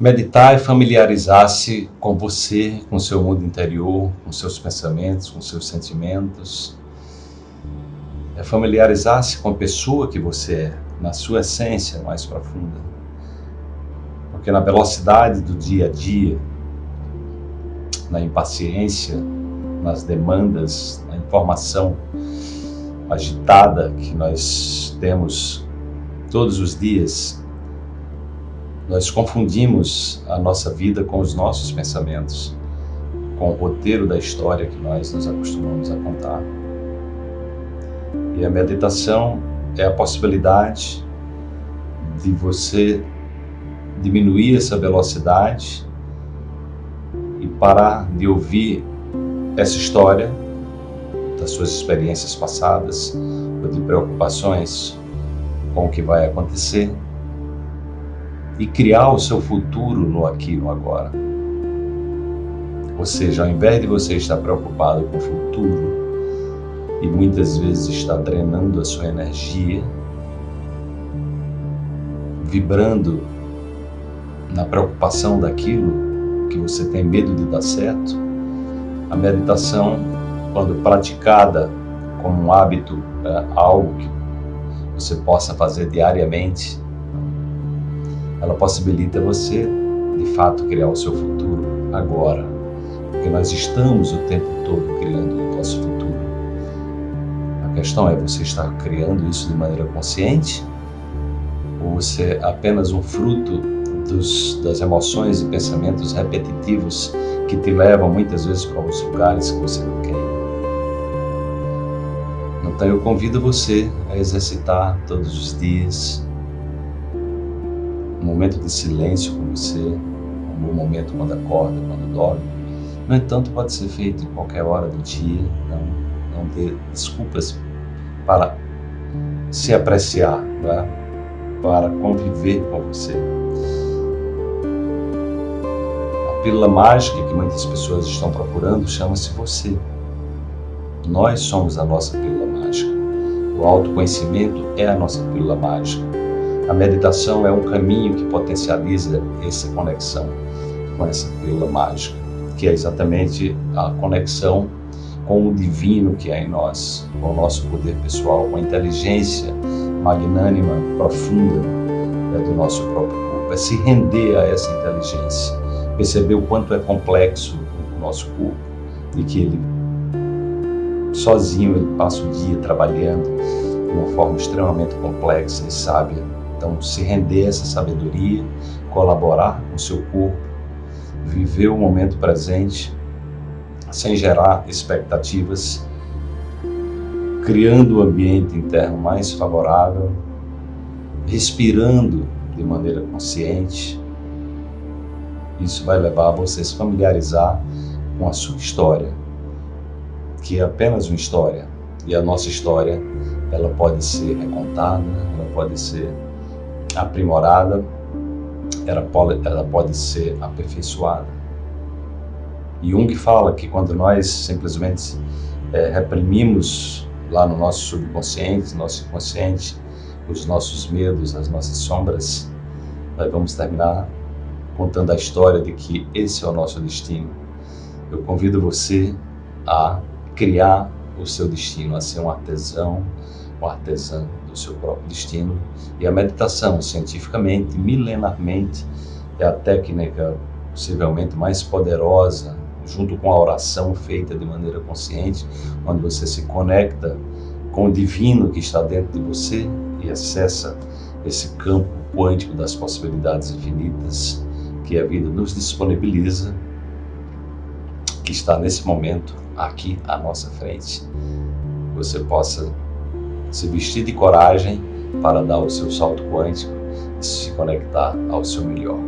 Meditar é familiarizar-se com você, com seu mundo interior, com seus pensamentos, com seus sentimentos. É familiarizar-se com a pessoa que você é, na sua essência mais profunda. Porque na velocidade do dia a dia, na impaciência, nas demandas, na informação agitada que nós temos todos os dias, nós confundimos a nossa vida com os nossos pensamentos, com o roteiro da história que nós nos acostumamos a contar. E a meditação é a possibilidade de você diminuir essa velocidade e parar de ouvir essa história das suas experiências passadas ou de preocupações com o que vai acontecer e criar o seu futuro no aqui no agora. Ou seja, ao invés de você estar preocupado com o futuro e muitas vezes estar drenando a sua energia, vibrando na preocupação daquilo que você tem medo de dar certo, a meditação, quando praticada como um hábito, é algo que você possa fazer diariamente, ela possibilita você, de fato, criar o seu futuro agora. Porque nós estamos o tempo todo criando o nosso futuro. A questão é, você está criando isso de maneira consciente? Ou você é apenas um fruto dos, das emoções e pensamentos repetitivos que te levam muitas vezes para os lugares que você não quer Então eu convido você a exercitar todos os dias um momento de silêncio com você, um bom momento quando acorda, quando dorme. No entanto, pode ser feito em qualquer hora do dia, não, não ter desculpas para se apreciar, né? para conviver com você. A pílula mágica que muitas pessoas estão procurando chama-se você. Nós somos a nossa pílula mágica. O autoconhecimento é a nossa pílula mágica. A meditação é um caminho que potencializa essa conexão com essa pílula mágica, que é exatamente a conexão com o divino que há em nós, com o nosso poder pessoal, com a inteligência magnânima, profunda né, do nosso próprio corpo. É se render a essa inteligência, perceber o quanto é complexo o nosso corpo e que ele sozinho ele passa o dia trabalhando de uma forma extremamente complexa e sábia então, se render a essa sabedoria, colaborar com o seu corpo, viver o momento presente, sem gerar expectativas, criando o ambiente interno mais favorável, respirando de maneira consciente. Isso vai levar a você se familiarizar com a sua história, que é apenas uma história. E a nossa história, ela pode ser recontada, ela pode ser aprimorada, ela pode, ela pode ser aperfeiçoada. Jung fala que quando nós simplesmente é, reprimimos lá no nosso subconsciente, nosso inconsciente, os nossos medos, as nossas sombras, nós vamos terminar contando a história de que esse é o nosso destino. Eu convido você a criar o seu destino, a ser um artesão, um artesã do seu próprio destino. E a meditação, cientificamente, milenarmente, é a técnica possivelmente mais poderosa, junto com a oração feita de maneira consciente, onde você se conecta com o divino que está dentro de você e acessa esse campo quântico das possibilidades infinitas que a vida nos disponibiliza, que está nesse momento aqui à nossa frente. Você possa se vestir de coragem para dar o seu salto quântico e se conectar ao seu melhor.